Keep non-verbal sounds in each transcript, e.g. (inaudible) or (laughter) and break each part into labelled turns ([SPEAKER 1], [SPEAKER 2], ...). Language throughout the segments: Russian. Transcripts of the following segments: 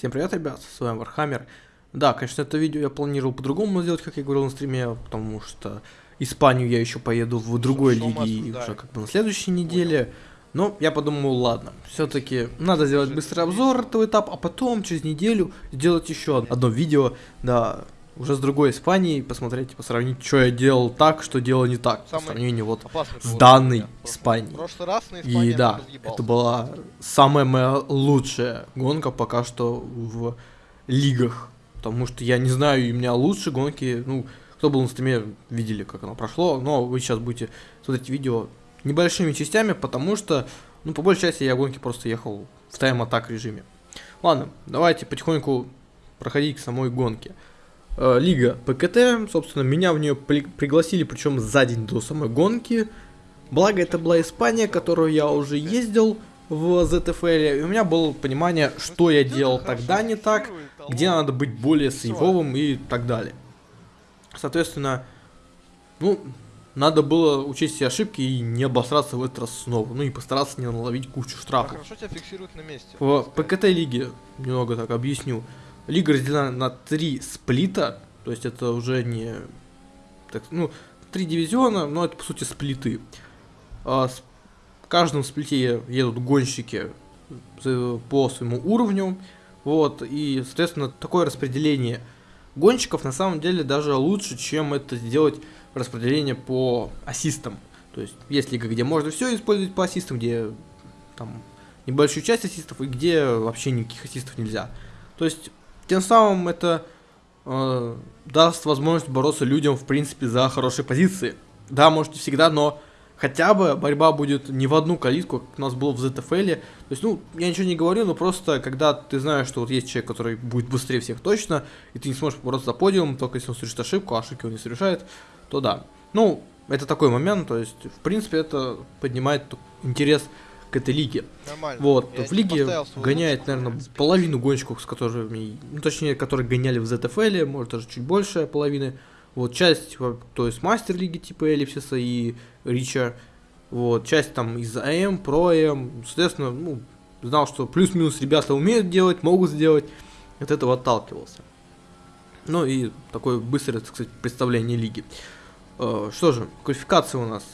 [SPEAKER 1] Всем привет, ребят, с вами Вархаммер. Да, конечно, это видео я планировал по-другому сделать, как я говорил на стриме, потому что Испанию я еще поеду в другой
[SPEAKER 2] Шо
[SPEAKER 1] лиге
[SPEAKER 2] обсуждаем?
[SPEAKER 1] уже как бы на следующей неделе. Но я подумал, ладно, все-таки надо сделать быстрый обзор этого этапа, а потом через неделю сделать еще одно видео, да, уже с другой Испанией, посмотреть, по сравнить, что я делал так, что делал не так, по
[SPEAKER 2] Самый
[SPEAKER 1] сравнению вот с данной Испанией.
[SPEAKER 2] прошлый раз на Испании
[SPEAKER 1] И да, это была самая моя лучшая гонка пока что в лигах. Потому что я не знаю, и у меня лучшие гонки, ну, кто был на стриме, видели, как оно прошло, но вы сейчас будете смотреть видео небольшими частями, потому что, ну, по большей части я гонки просто ехал в тайм-атак режиме. Ладно, давайте потихоньку проходить к самой гонке. Э, Лига ПКТ, собственно, меня в нее пригласили, причем за день до самой гонки. Благо, это была Испания, которую я уже ездил в ZFL, и у меня было понимание, что я делал тогда не так, где надо быть более сейвовым и так далее. Соответственно, ну, надо было учесть все ошибки и не обосраться в этот раз снова. Ну и постараться не наловить кучу
[SPEAKER 2] А
[SPEAKER 1] штрафов.
[SPEAKER 2] хорошо тебя фиксируют на месте.
[SPEAKER 1] В ПКТ лиге, немного так объясню, лига разделена на три сплита, то есть это уже не, так, ну, три дивизиона, но это по сути сплиты. А с- в каждом сплите едут гонщики по своему уровню, вот, и, соответственно, такое распределение гонщиков на самом деле даже лучше, чем это сделать распределение по ассистам. То есть есть лига, где можно все использовать по ассистам, где там небольшую часть ассистов и где вообще никаких ассистов нельзя. То есть тем самым это э, даст возможность бороться людям в принципе за хорошие позиции. Да, может не всегда, но хотя бы борьба будет не в одну калитку, как у нас было в ZFL. То есть, ну, я ничего не говорю, но просто когда ты знаешь, что вот есть человек, который будет быстрее всех точно, и ты не сможешь бороться за подиум, только если он совершит ошибку, а ошибки он не совершает, то да. Ну, это такой момент, то есть, в принципе, это поднимает интерес к этой лиге.
[SPEAKER 2] Нормально.
[SPEAKER 1] Вот,
[SPEAKER 2] Я
[SPEAKER 1] в лиге гоняет, наверное, половину гонщиков, с которыми, ну, точнее, которые гоняли в ZFL, может, даже чуть больше половины. Вот, часть, то есть, мастер лиги типа Эллипсиса и Рича. Вот, часть там из АМ, про АМ. Соответственно, ну, знал, что плюс-минус ребята умеют делать, могут сделать. От этого отталкивался. Ну и такое быстрое, так сказать, представление лиги. Э, Что же, квалификация у нас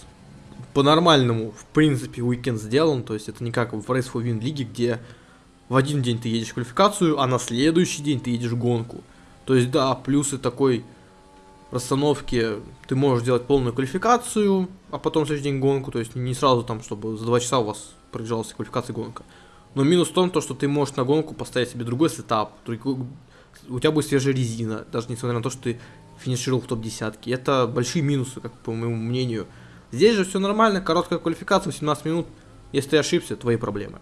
[SPEAKER 1] по-нормальному, в принципе, уикенд сделан, то есть это не как в Race for Win лиге, где в один день ты едешь квалификацию, а на следующий день ты едешь гонку. То есть, да, плюсы такой расстановки, ты можешь делать полную квалификацию, а потом в следующий день гонку, то есть не сразу там, чтобы за два часа у вас проезжалась квалификация гонка. Но минус в том, то, что ты можешь на гонку поставить себе другой сетап, у тебя будет свежая резина, даже несмотря на то, что ты финишировал в топ-десятке. Это большие минусы, как по моему мнению. Здесь же все нормально, короткая квалификация, 18 минут. Если ты ошибся, твои проблемы.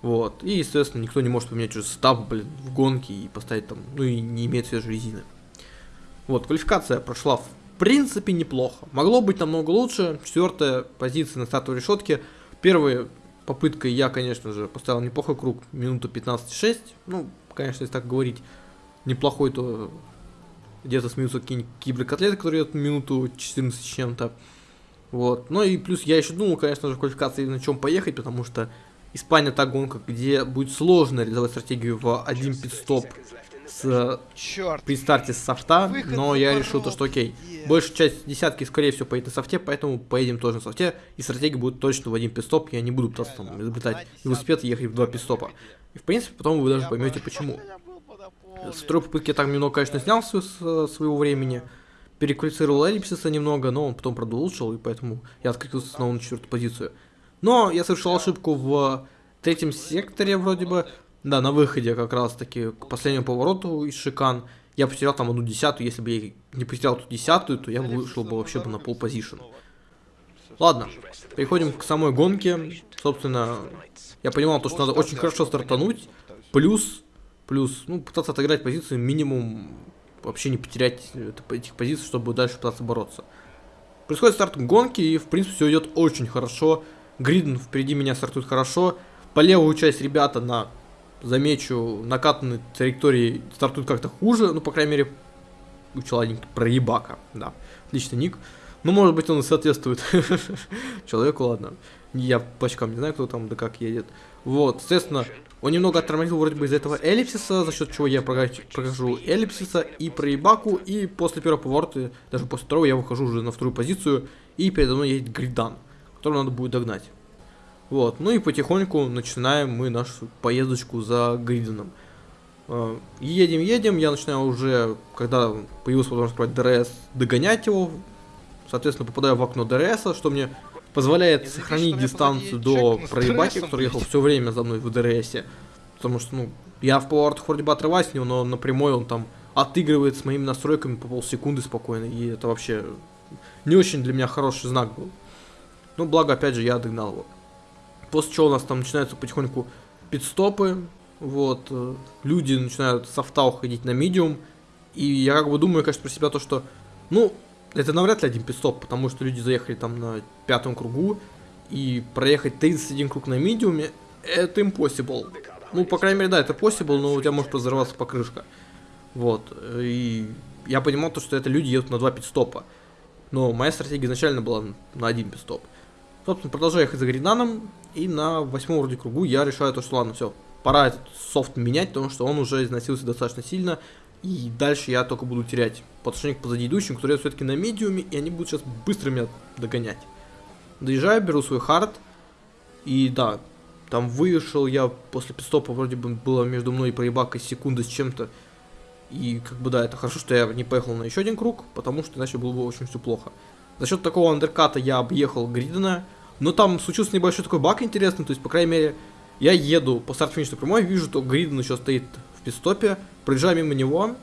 [SPEAKER 1] Вот. И, естественно, никто не может поменять уже сетап, блин, в гонке и поставить там, ну и не имеет свежей резины. Вот, квалификация прошла в принципе неплохо. Могло быть намного лучше. Четвертая позиция на стартовой решетке. Первой попыткой я, конечно же, поставил неплохой круг, минуту 15,6. Ну, конечно, если так говорить, неплохой, то где-то смеются какие-нибудь киберкотлеты, которые идут минуту 14 с чем-то. Вот. Ну и плюс я еще думал, конечно же, в квалификации на чем поехать, потому что Испания та гонка, где будет сложно реализовать стратегию в один пит-стоп с,
[SPEAKER 2] Черт.
[SPEAKER 1] при старте с софта,
[SPEAKER 2] Выход
[SPEAKER 1] но я решил то, что окей,
[SPEAKER 2] Е.
[SPEAKER 1] большая часть десятки, скорее всего, поедет на софте, поэтому поедем тоже на софте, и стратегия будет точно в один пидстоп, я не буду пытаться там изобретать велосипед и ехать в два пидстопа. И в принципе, потом вы даже поймете почему. С второй попытки я так немного, конечно, снял с своего времени, переквалифицировал Эллипсиса немного, но он потом, правда, улучшил, и поэтому я открылся снова на четвертую позицию. Но я совершил ошибку в третьем секторе, вроде бы, да, на выходе как раз-таки к последнему повороту из Шикан. Я потерял там одну десятую, если бы я не потерял эту десятую, то я вышел бы вообще бы на пол позишн. Ладно, переходим к самой гонке. Собственно, я понимал то, что надо очень хорошо стартануть, плюс, плюс, ну, пытаться отыграть позицию минимум, вообще не потерять это- этих позиций, чтобы дальше пытаться бороться. Происходит старт гонки, и, в принципе, все идет очень хорошо. Гриден впереди меня стартует хорошо. По левую часть ребята на, замечу, накатанной траектории стартуют как-то хуже. Ну, по крайней мере, у человека проебака. Да, отличный ник. Ну, может быть, он и соответствует (laughs) человеку, ладно. Я по очкам не знаю, кто там да как едет. Вот, соответственно, Он немного оттормозил вроде бы из этого эллипсиса, за счет чего я прохожу эллипсиса и проебаку, и после первого поворота, даже после второго, я выхожу уже на вторую позицию, и передо мной едет гридан, который надо будет догнать. Вот, ну и потихоньку начинаем мы нашу поездочку за гриданом. Э, едем, едем, я начинаю уже, когда появилась возможность брать DRS, догонять его, соответственно, попадаю в окно DRS, что мне позволяет сохранить дистанцию до проебаки, который ехал все время за мной в DRS. Потому что, ну, я в поворотах вроде бы отрываюсь от него, но напрямую он там отыгрывает с моими настройками по полсекунды спокойно. И это вообще не очень для меня хороший знак был. Ну, благо, опять же, я догнал его. После чего у нас там начинаются потихоньку пит-стопы. Вот, э, люди начинают с софта уходить на медиум. И я как бы думаю, конечно, про себя то, что, ну, это навряд ли один пидстоп, потому что люди заехали там на пятом кругу, и проехать 31 круг на медиуме, это impossible. Ну, по крайней мере, да, это possible, но у тебя может разорваться покрышка. Вот, и я понимал то, что это люди едут на два пидстопа. Но моя стратегия изначально была на один пидстоп. Собственно, продолжаю ехать за Гринаном, и на восьмом вроде кругу я решаю то, что ладно, все, пора этот софт менять, потому что он уже износился достаточно сильно, и дальше я только буду терять по отношению к позади идущим, которые все-таки на медиуме, и они будут сейчас быстро меня догонять. Доезжаю, беру свой хард, и да, там вышел я после пидстопа, вроде бы было между мной и проебакой секунды с чем-то. И как бы да, это хорошо, что я не поехал на еще один круг, потому что иначе было бы очень все плохо. За счет такого андерката я объехал Гридена, но там случился небольшой такой баг интересный, то есть, по крайней мере, я еду по старт-финишной прямой, вижу, что Гриден еще стоит пидстопе, проезжаю мимо него,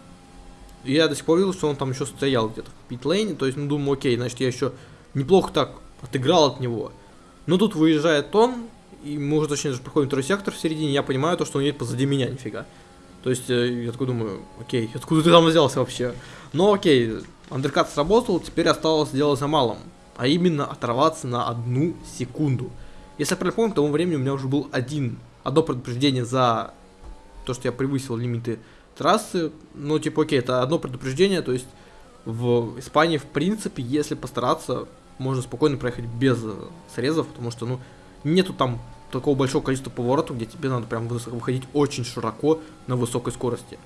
[SPEAKER 1] и я до сих пор видел, что он там еще стоял где-то в питлейне, то есть, ну, думаю, окей, значит, я еще неплохо так отыграл от него. Но тут выезжает он, и мы уже, точнее, даже проходим второй сектор в середине, я понимаю то, что он едет позади меня, нифига. То есть, э, я такой думаю, окей, откуда ты там взялся вообще? Но окей, андеркат сработал, теперь осталось дело за малым, а именно оторваться на одну секунду. Если я правильно помню, к тому времени у меня уже был один, одно предупреждение за то, что я превысил лимиты трассы, ну, типа, окей, это одно предупреждение, то есть в Испании, в принципе, если постараться, можно спокойно проехать без срезов, потому что, ну, нету там такого большого количества поворотов, где тебе надо прям выходить очень широко на высокой скорости.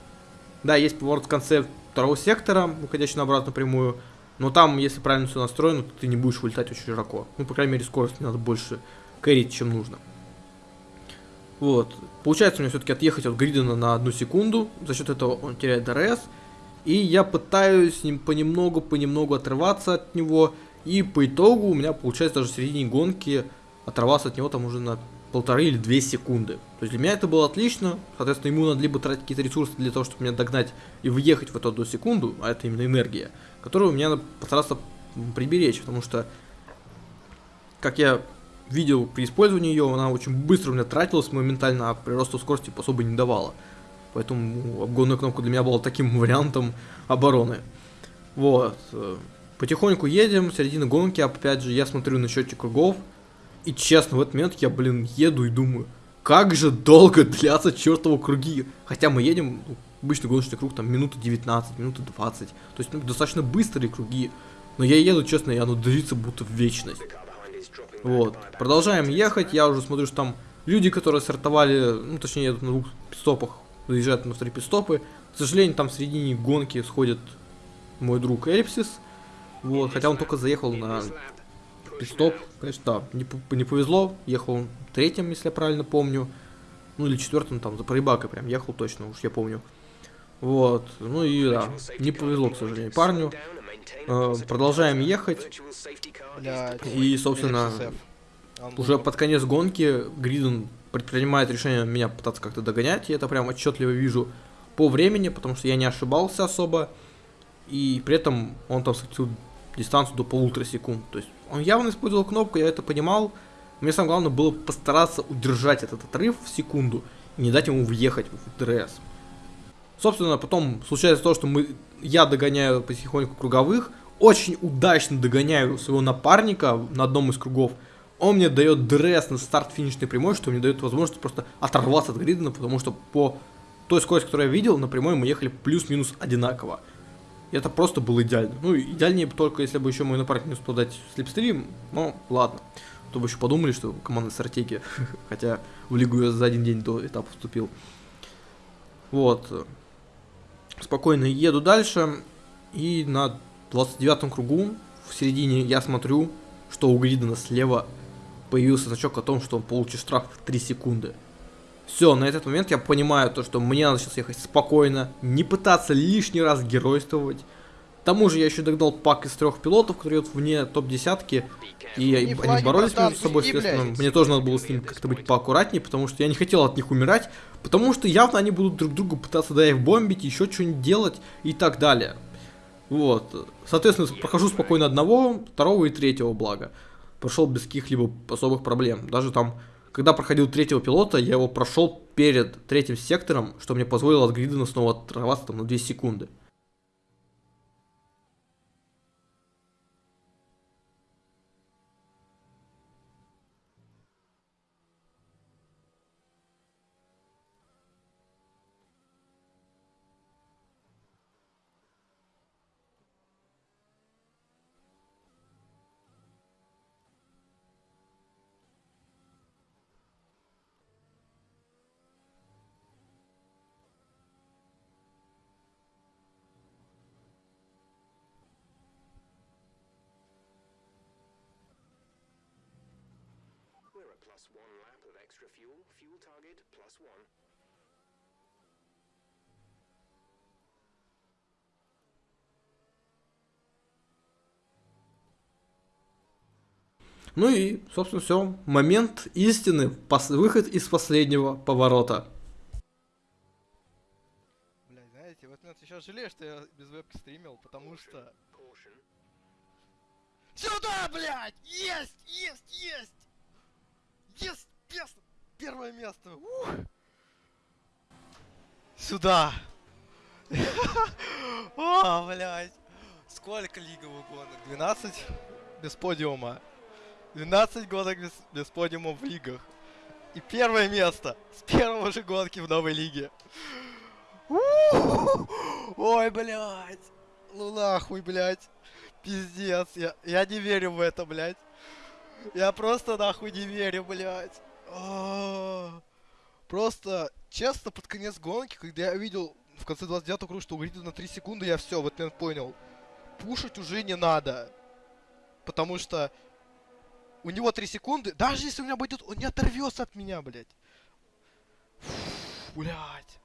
[SPEAKER 1] Да, есть поворот в конце второго сектора, выходящий на обратную прямую, но там, если правильно все настроено, то ты не будешь вылетать очень широко. Ну, по крайней мере, скорость не надо больше кэрить, чем нужно. Вот. Получается у меня все-таки отъехать от Гридена на одну секунду. За счет этого он теряет DRS. И я пытаюсь ним понемногу-понемногу отрываться от него. И по итогу у меня получается даже в середине гонки оторваться от него там уже на полторы или две секунды. То есть для меня это было отлично. Соответственно, ему надо либо тратить какие-то ресурсы для того, чтобы меня догнать и въехать в эту одну секунду, а это именно энергия, которую мне надо постараться приберечь, потому что, как я видел при использовании ее, она очень быстро у меня тратилась моментально, а приросту скорости особо не давала. Поэтому обгонная кнопка для меня была таким (laughs) вариантом обороны. Вот. Потихоньку едем, середина гонки, опять же, я смотрю на счетчик кругов, и честно, в этот момент я, блин, еду и думаю, как же долго (laughs) длятся чертовы круги. Хотя мы едем, ну, обычный гоночный круг, там, минуты 19, минуты 20. То есть, ну, достаточно быстрые круги. Но я еду, честно, и оно длится будто в вечность. Вот. Продолжаем ехать. Я уже смотрю, что там люди, которые стартовали, ну, точнее, едут на двух пидстопах, заезжают на вторые пидстопы. К сожалению, там в середине гонки сходит мой друг Эльпсис. Вот, хотя он только заехал на пидстоп. Конечно, да, не, не повезло. Ехал третьим, если я правильно помню. Ну, или четвертым, там, за проебакой прям ехал точно, уж я помню. Вот, ну и да, не повезло, к сожалению, парню. Э, продолжаем ехать. И, собственно, уже под конец гонки Гриден предпринимает решение меня пытаться как-то догонять. Я это прям отчетливо вижу по времени, потому что я не ошибался особо. И при этом он там сократил дистанцию до полутора секунд. То есть он явно использовал кнопку, я это понимал. Мне самое главное было постараться удержать этот отрыв в секунду и не дать ему въехать в DRS. Собственно, потом случается то, что мы, я догоняю потихоньку круговых, очень удачно догоняю своего напарника на одном из кругов. Он мне дает DRS на старт финишной прямой, что мне дает возможность просто оторваться от Гридена, потому что по той скорости, которую я видел, на прямой мы ехали плюс-минус одинаково. И это просто было идеально. Ну, идеальнее только, если бы еще мой напарник не успел дать слепстрим, но ладно. то бы еще подумали, что командная стратегия. (laughs) Хотя в лигу я за один день до этапа вступил. Вот. Спокойно еду дальше. И на 29 кругу в середине я смотрю, что у Гридена слева появился значок о том, что он получит штраф в 3 секунды. Все, на этот момент я понимаю то, что мне надо сейчас ехать спокойно, не пытаться лишний раз геройствовать. К тому же я еще догнал пак из трех пилотов, которые идут вне топ-десятки, и
[SPEAKER 2] Не
[SPEAKER 1] они
[SPEAKER 2] флаги,
[SPEAKER 1] боролись
[SPEAKER 2] братан,
[SPEAKER 1] между собой, соответственно,
[SPEAKER 2] блядь.
[SPEAKER 1] мне тоже надо было с ним как-то быть поаккуратнее, потому что я не хотел от них умирать, потому что явно они будут друг друга пытаться да их бомбить, еще что-нибудь делать и так далее. Вот. Соответственно, прохожу спокойно одного, второго и третьего блага. Прошел без каких-либо особых проблем. Даже там, когда проходил третьего пилота, я его прошел перед третьим сектором, что мне позволило от Гридена снова оторваться там на 2 секунды.
[SPEAKER 3] Plus one lap of extra fuel. Fuel target plus one.
[SPEAKER 1] Ну и, собственно, все. Момент истины. Пос- выход из последнего поворота.
[SPEAKER 2] Блядь, знаете, вот я сейчас жалею, что я без вебки стримил, потому что... Сюда, блядь! Есть! Есть! Есть! Есть! Место! Первое место! Ух! Сюда! (laughs) О, блядь! Сколько лиговых гонок? 12 без подиума. 12 гонок без, без подиума в лигах. И первое место с первого же гонки в новой лиге. Ой, блядь. Ну нахуй, блядь. Пиздец. Я, я не верю в это, блядь. Я просто нахуй не верю, блядь. А, Просто, честно, под конец гонки, когда я видел в конце 29 круга, что у Грида на 3 секунды, я все в этот момент понял. Пушить уже не надо. Потому что у него 3 секунды, даже если у меня будет, он не оторвется от меня, блядь. Фу, Блядь.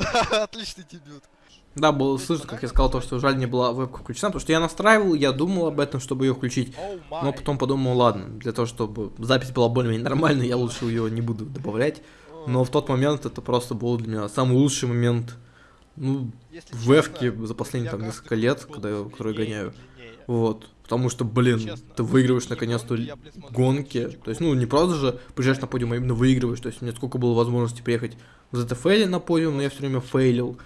[SPEAKER 2] (laughs) Отличный дебют.
[SPEAKER 1] Да, было слышно, как я сказал, то, что жаль не была вебка включена, потому что я настраивал, я думал об этом, чтобы ее включить. Но потом подумал, ладно, для того, чтобы запись была более-менее нормальной, я лучше ее не буду добавлять. Но в тот момент это просто был для меня самый лучший момент, ну, в
[SPEAKER 2] честно,
[SPEAKER 1] за последние там несколько лет, когда я, который
[SPEAKER 2] длиннее,
[SPEAKER 1] гоняю. Вот. Потому что, блин, ты выигрываешь наконец-то
[SPEAKER 2] гонки
[SPEAKER 1] То есть, ну, не просто же приезжаешь на подиум, а именно выигрываешь. То есть, у меня сколько было возможности приехать в ZFL на подиум, но я все время фейлил.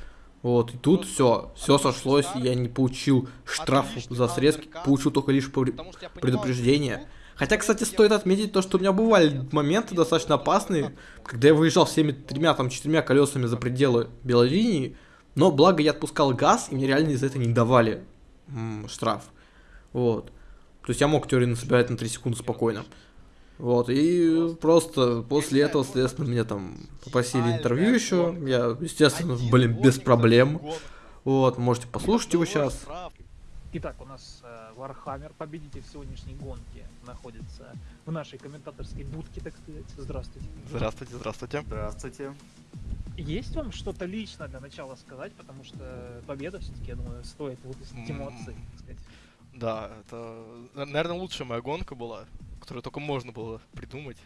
[SPEAKER 1] Вот, и тут все, все сошлось, я не получил штраф за срезки, получил только лишь предупреждение. Хотя, кстати, стоит отметить то, что у меня бывали моменты достаточно опасные, когда я выезжал всеми тремя, там, четырьмя колесами за пределы белой линии, но благо я отпускал газ, и мне реально из-за этого не давали штраф. Вот. То есть я мог теорию собирать на 3 секунды спокойно. Вот, и просто после этого, соответственно, мне там попросили интервью еще. Я, естественно, блин, без проблем. Вот, можете послушать его
[SPEAKER 2] Одного
[SPEAKER 1] сейчас.
[SPEAKER 4] Итак, у нас э, Вархаммер, победитель сегодняшней гонки, находится в нашей комментаторской будке, так сказать. Здравствуйте.
[SPEAKER 2] Здравствуйте, здравствуйте.
[SPEAKER 5] Здравствуйте.
[SPEAKER 4] Есть вам что-то лично для начала сказать, потому что победа все-таки, я думаю, стоит выпустить эмоции, так сказать.
[SPEAKER 2] Да, это, наверное, лучшая моя гонка была, которую только можно было придумать.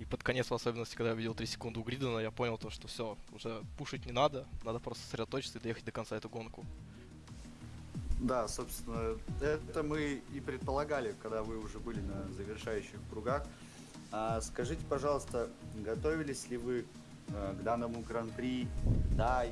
[SPEAKER 2] И под конец, в особенности, когда я видел 3 секунды у Гридена, я понял то, что все, уже пушить не надо, надо просто сосредоточиться и доехать до конца эту гонку.
[SPEAKER 5] Да, собственно, это мы и предполагали, когда вы уже были на завершающих кругах. А скажите, пожалуйста, готовились ли вы э, к данному гран-при? Да,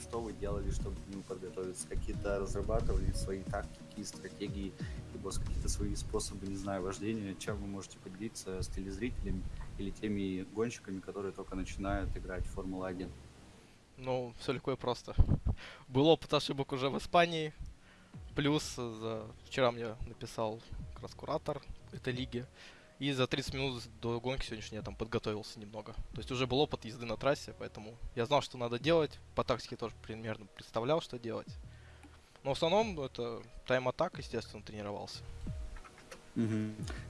[SPEAKER 5] что вы делали, чтобы к нему подготовиться? Какие-то разрабатывали свои тактики, стратегии, либо какие-то свои способы, не знаю, вождения? Чем вы можете поделиться с телезрителями или теми гонщиками, которые только начинают играть в Формулу-1?
[SPEAKER 2] Ну, все легко и просто. Был опыт ошибок уже в Испании. Плюс за... вчера мне написал как раз куратор этой лиги. И за 30 минут до гонки сегодняшней я там подготовился немного. То есть уже был опыт езды на трассе, поэтому я знал, что надо делать. По тактике тоже примерно представлял, что делать. Но в основном это тайм-атак, естественно, тренировался.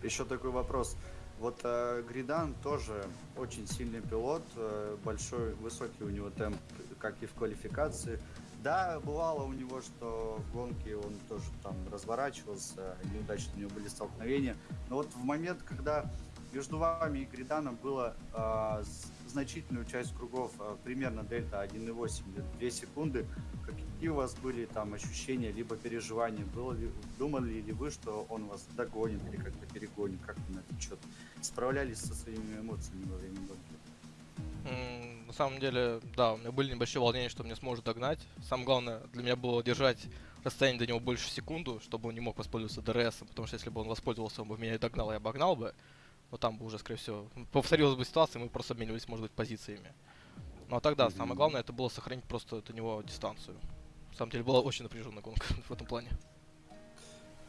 [SPEAKER 5] Еще такой вопрос. Вот э, Гридан тоже очень сильный пилот, э, большой, высокий у него темп, как и в квалификации. Да, бывало у него, что в гонке он тоже там разворачивался, неудачно у него были столкновения. Но вот в момент, когда между вами и Гриданом было э, значительную часть кругов, э, примерно дельта 1,8 2 секунды, какие у вас были там ощущения, либо переживания? Было ли, думали ли вы, что он вас догонит или как-то перегонит? Как вы на этот счет справлялись со своими эмоциями во время гонки?
[SPEAKER 2] На самом деле, да, у меня были небольшие волнения, что меня сможет догнать. Самое главное для меня было держать расстояние до него больше секунду, чтобы он не мог воспользоваться DRS, потому что если бы он воспользовался, он бы меня и догнал, и обогнал бы. Но там бы уже, скорее всего, повторилась бы ситуация, мы просто обменивались, может быть, позициями. Ну а тогда самое главное это было сохранить просто до него дистанцию. На самом деле была очень напряженная гонка (laughs) в этом плане.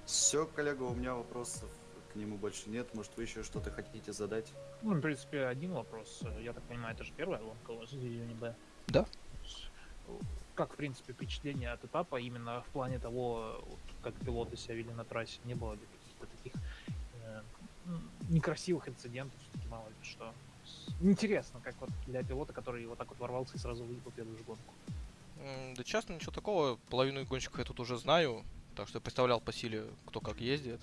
[SPEAKER 5] Все, коллега, у меня вопросов нему больше нет. Может, вы еще что-то хотите задать?
[SPEAKER 4] Ну, в принципе, один вопрос. Я так понимаю, это же первая гонка у вас в Дивизионе Б.
[SPEAKER 2] Да.
[SPEAKER 4] Как, в принципе, впечатление от этапа именно в плане того, как пилоты себя вели на трассе? Не было ли каких-то таких э, некрасивых инцидентов, все-таки мало ли что? Интересно, как вот для пилота, который вот так вот ворвался и сразу выиграл первую же гонку.
[SPEAKER 2] Да честно, ничего такого. Половину гонщиков я тут уже знаю, так что я представлял по силе, кто как ездит.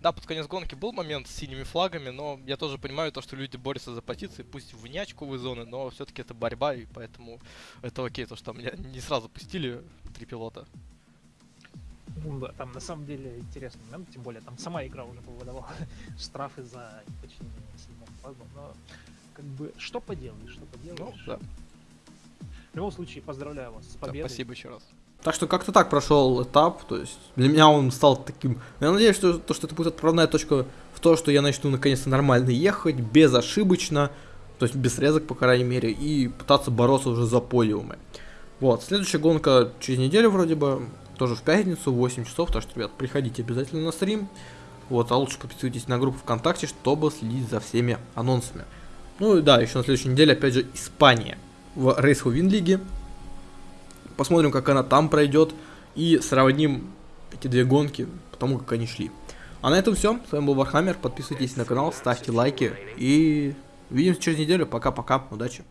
[SPEAKER 2] Да, под конец гонки был момент с синими флагами, но я тоже понимаю то, что люди борются за позиции, пусть в неочковые зоны, но все-таки это борьба, и поэтому это окей, то, что меня не сразу пустили три пилота.
[SPEAKER 4] Ну да, там на самом деле интересный момент, тем более там сама игра уже выдавала (laughs) штрафы за неподчинение сильным флагом, но как бы что поделаешь, что
[SPEAKER 2] Ну,
[SPEAKER 4] поделаешь.
[SPEAKER 2] да,
[SPEAKER 4] В любом случае, поздравляю вас с
[SPEAKER 2] да,
[SPEAKER 4] победой.
[SPEAKER 2] спасибо еще раз.
[SPEAKER 1] Так что как-то так прошел этап, то есть для меня он стал таким... Я надеюсь, что, то, что это будет отправная точка в то, что я начну наконец-то нормально ехать, безошибочно, то есть без срезок, по крайней мере, и пытаться бороться уже за подиумы. Вот, следующая гонка через неделю вроде бы, тоже в пятницу, в 8 часов, так что, ребят, приходите обязательно на стрим. Вот, а лучше подписывайтесь на группу ВКонтакте, чтобы следить за всеми анонсами. Ну и да, еще на следующей неделе, опять же, Испания в Win лиге. Посмотрим, как она там пройдет. И сравним эти две гонки, потому как они шли. А на этом все. С вами был Вархаммер. Подписывайтесь на канал, ставьте лайки. И увидимся через неделю. Пока-пока. Удачи.